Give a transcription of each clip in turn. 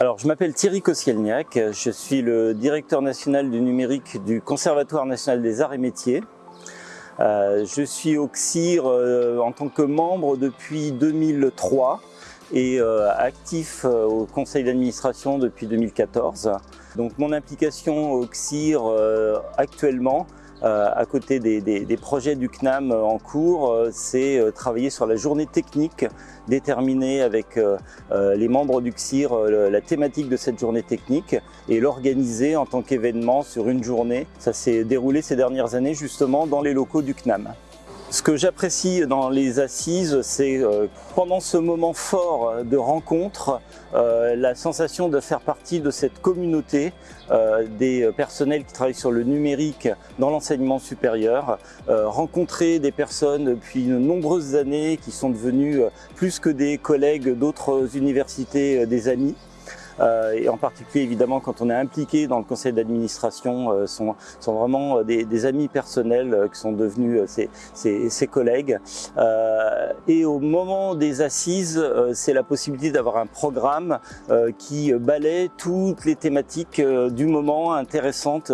je m'appelle Thierry Kosielniak, je suis le directeur national du numérique du Conservatoire national des arts et métiers. Euh, je suis au CIR euh, en tant que membre depuis 2003 et euh, actif au conseil d'administration depuis 2014. Donc mon implication au CIR actuellement à côté des, projets du CNAM en cours, euh, c'est euh, travailler sur la journée technique, déterminer avec les membres du CSIR la thématique de cette journée technique et l'organiser en tant qu'événement sur une journée. Ça s'est déroulé ces dernières années justement dans les locaux du CNAM. Ce que j'apprécie dans les assises, c'est euh, pendant ce moment fort de rencontre, euh, la sensation de faire partie de cette communauté euh, des personnels qui travaillent sur le numérique dans l'enseignement supérieur, rencontrer des personnes depuis de nombreuses années qui sont devenues plus que des collègues d'autres universités, des amis. Euh, et en particulier évidemment quand on est impliqué dans le conseil d'administration, euh, sont, sont vraiment euh, des, des amis personnels qui sont devenus ses, ses, ses collègues. et au moment des assises, c'est la possibilité d'avoir un programme qui balaie toutes les thématiques du moment intéressantes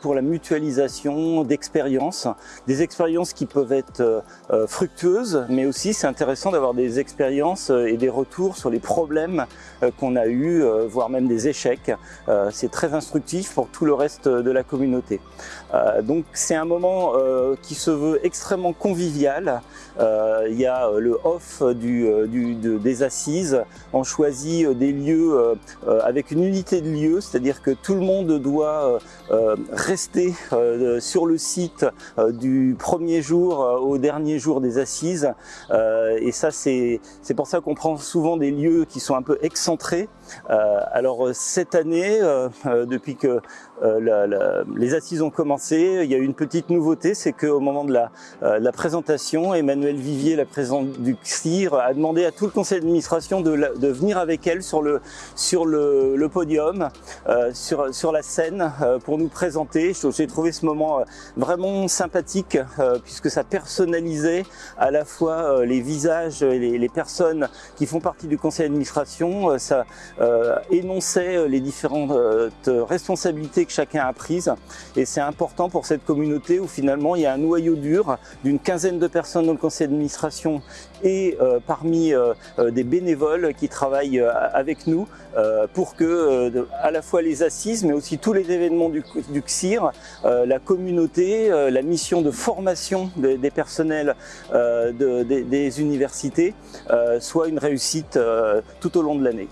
pour la mutualisation d'expériences, des expériences qui peuvent être fructueuses, mais aussi c'est intéressant d'avoir des expériences et des retours sur les problèmes qu'on a eu euh, voire même des échecs. Euh, c'est très instructif pour tout le reste de la communauté. Euh, donc c'est un moment qui se veut extrêmement convivial. Il y a le off du, des assises. On choisit des lieux avec une unité de lieu, c'est-à-dire que tout le monde doit rester sur le site du premier jour au dernier jour des assises. et ça, c'est pour ça qu'on prend souvent des lieux qui sont un peu excentrés. Euh, alors euh, cette année, euh, depuis que les assises ont commencé, il y a eu une petite nouveauté, c'est qu'au moment de la, présentation, Emmanuel Vivier, la présidente du CIR, a demandé à tout le conseil d'administration de, venir avec elle sur le, sur le, podium, sur, sur la scène, pour nous présenter. J'ai trouvé ce moment vraiment sympathique, puisque ça personnalisait à la fois les visages et les, les personnes qui font partie du conseil d'administration, ça euh, énonçait euh, les différentes euh, responsabilités que chacun a prises. Et c'est important pour cette communauté où finalement il y a un noyau dur d'une quinzaine de personnes dans le conseil d'administration et parmi des bénévoles qui travaillent avec nous pour que à la fois les assises mais aussi tous les événements du, du CSIR, la communauté, la mission de formation des, personnels des, des, universités soit une réussite tout au long de l'année.